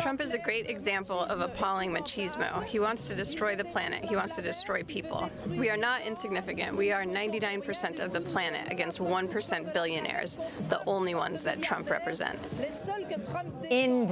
Trump is a great example of appalling machismo. He wants to destroy the planet. He wants to destroy people. We are not insignificant. We are 99% of the planet against 1% billionaires, the only ones that Trump represents. In